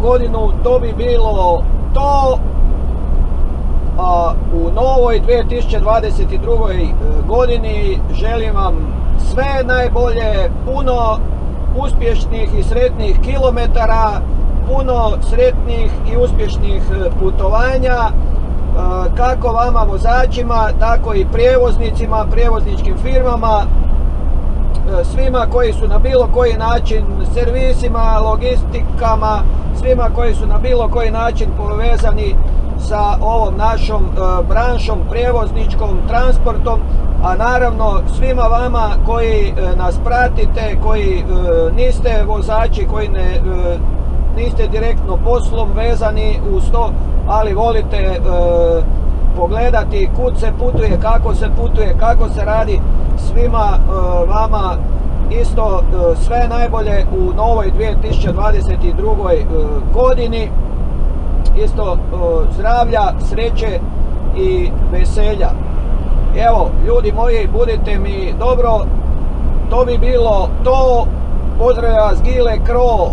godinu, to bi bilo to. A u novoj 2022. godini želim vam sve najbolje, puno uspješnih i sretnih kilometara, puno sretnih i uspješnih putovanja, kako vama vozačima, tako i prijevoznicima, prijevozničkim firmama, svima koji su na bilo koji način servisima, logistikama, svima koji su na bilo koji način povezani sa ovom našom branšom, prijevozničkom, transportom, a naravno svima vama koji nas pratite, koji niste vozači, koji ne, niste direktno poslom vezani uz to, ali volite pogledati kud se putuje, kako se putuje, kako se radi, svima vama isto sve najbolje u novoj 2022. godini. Isto zdravlja, sreće i veselja. Evo, ljudi moji, budite mi dobro. To bi bilo to. Pozdravlja vas Gile Kro